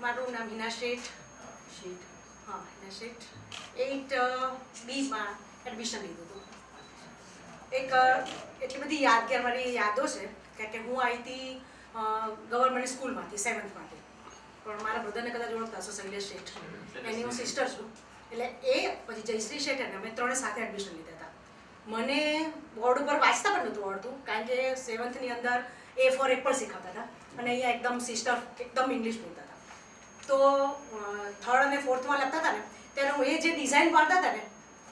મારું નામ હિના શેઠ. શેઠ. હા હિના શેઠ. એઇટ બીમાં એડમિશન લીધું હતું. એક એટલી બધી યાદગાર મારી યાદો છે કારણ કે હું આવી હતી ગવર્મેન્ટ સ્કૂલમાંથી સેવન્થમાંથી પણ મારા બ્રધરને કદાચ ઓળખતા હશો શૈલેષ શેઠ. એની હું સિસ્ટર છું. એટલે એ પછી જયશ્રી શેઠ અને અમે ત્રણે સાથે એડમિશન લીધા હતા. મને બોર્ડ ઉપર વાંચતા પણ નહોતું આવડતું કારણ કે સેવન્થની અંદર એ ફોર એપલ શીખવતા હતા. અને અહીંયા એકદમ સિસ્ટર એકદમ ઇંગ્લિશ બોલતા હતા. તો થર્ડ અને ફોર્થમાં લખતા હતા ને ત્યારે હું એ જે ડિઝાઇન પાડતા હતા ને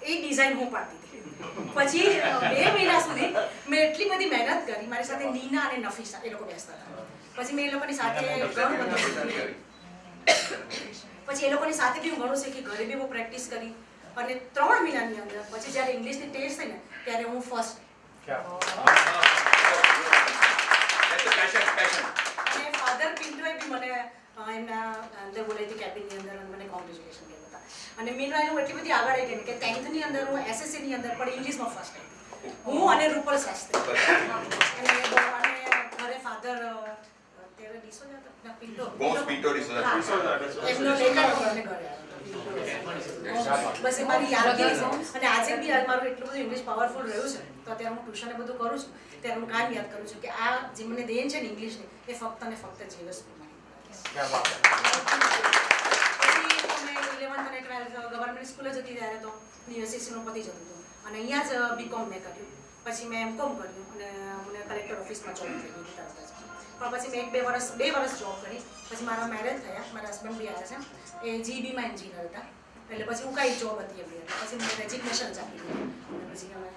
એ ડિઝાઇન હું પાડતી હતી. પછી બે મહિના સુધી મેં એટલી બધી મહેનત કરી મારી સાથે નીના અને નફીસા એ લોકો બેસતા હતા. પછી મેં એ લોકોની સાથે ઘણું બધું પછી એ લોકોની સાથે બી હું ઘણું શીખી ઘરે બી હું પ્રેક્ટિસ કરી. અને ત્રણ મહિનાની અંદર પછી જ્યારે ઇંગ્લિશની ટેસ્ટ થઈ ને ત્યારે હું ફર્સ્ટ. અને ફાધર પિન્ટોએ બી મને એમના અંદર બોલાવી હતી કેબિનની અંદર અને મને કોંગ્રેચ્યુલેશન કહેતા હતા અને મીનવાઇલ હું એટલી બધી આગળ આવી ગઈ ને કે ટેન્થની અંદર હું એસએસસીની અંદર પણ ઇંગ્લિશમાં ફર્સ્ટ આવી હું અને રૂપલ શાસ્ત્રી અને ઘરે ફાધર અત્યારે ડિસોજા? પિન્ટો. હા. એમનો લેટર મને ઘરે આવ્યો. બસ એ મારી યાદગીરી છે. અને આજે બી મારું એટલું બધું ઇંગ્લિશ પાવરફુલ રહ્યું છે. તો અત્યારે હું ટ્યુશન બધું કરું છું. ત્યારે હું કામ યાદ કરું છું કે આ જે મને દેન છે ને ઇંગ્લિશની એ ફક્ત અને ફક્ત જીવસ ઇલેવન્થ અને ટ્વેલ્થ ગવર્મેન્ટ સ્કૂલે જતી ત્યારે તો યુનિવર્સિટીનું પતી જતું હતું. અને અહીંયા જ બીકોમ મેં કર્યું. પછી મેં એમકોમ કર્યું અને મને કલેક્ટર ઓફિસમાં જોબ તરત પણ પછી. મેં એક બે વર્ષ બે વર્ષ જોબ કરી. પછી મારા મેરેજ થયા, મારા હસબન્ડ બી આવ્યા છે. એ જીબીમાં એન્જિનિયર હતા. એટલે પછી હું કાંઈ જોબ હતી એમની પછી મેં રેઝિગ્નેશન આપી દીધું. પછી અમે